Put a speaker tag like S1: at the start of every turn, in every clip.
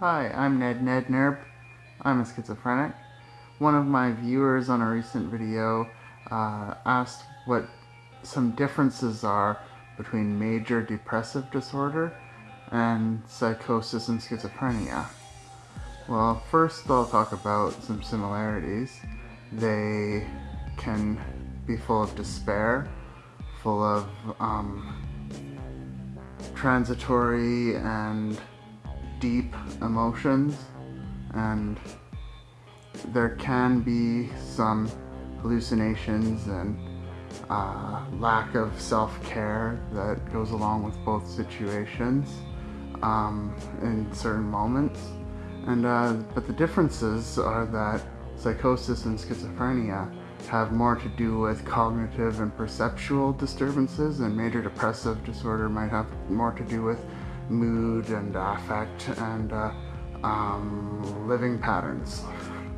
S1: Hi, I'm Ned Nednerb. I'm a schizophrenic. One of my viewers on a recent video uh, asked what some differences are between major depressive disorder and psychosis and schizophrenia. Well, first I'll talk about some similarities. They can be full of despair, full of um, transitory and deep emotions and there can be some hallucinations and uh, lack of self-care that goes along with both situations um, in certain moments. And uh, but the differences are that psychosis and schizophrenia have more to do with cognitive and perceptual disturbances and major depressive disorder might have more to do with mood and affect and uh, um, living patterns.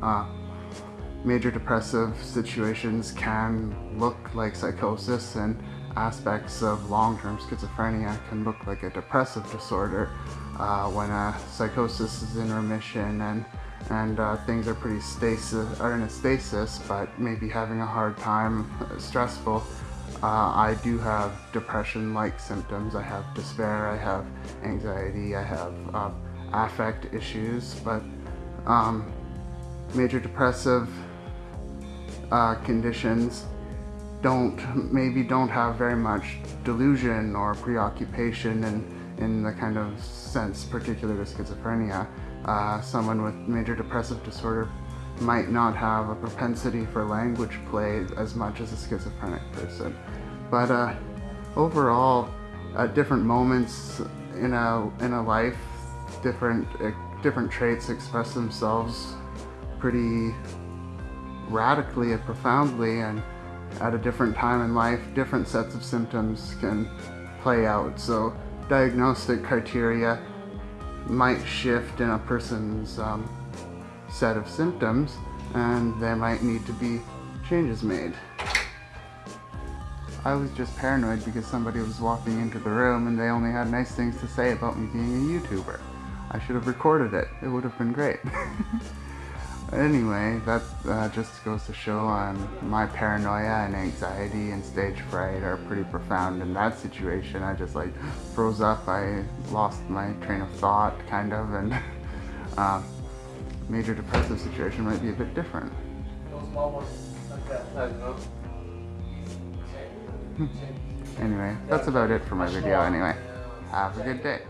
S1: Uh, major depressive situations can look like psychosis and aspects of long-term schizophrenia can look like a depressive disorder uh, when a psychosis is in remission and and uh, things are pretty stasis are in a stasis but maybe having a hard time uh, stressful uh, I do have depression-like symptoms. I have despair, I have anxiety, I have uh, affect issues, but um, major depressive uh, conditions don't maybe don't have very much delusion or preoccupation in, in the kind of sense particular to schizophrenia. Uh, someone with major depressive disorder might not have a propensity for language play as much as a schizophrenic person. But uh, overall, at different moments in a, in a life, different, uh, different traits express themselves pretty radically and profoundly and at a different time in life, different sets of symptoms can play out. So diagnostic criteria might shift in a person's um, set of symptoms and there might need to be changes made. I was just paranoid because somebody was walking into the room and they only had nice things to say about me being a YouTuber. I should have recorded it. It would have been great. anyway, that uh, just goes to show um, my paranoia and anxiety and stage fright are pretty profound in that situation. I just like froze up. I lost my train of thought, kind of, and uh, major depressive situation might be a bit different. Hmm. anyway, that's about it for my video anyway. Have a good day.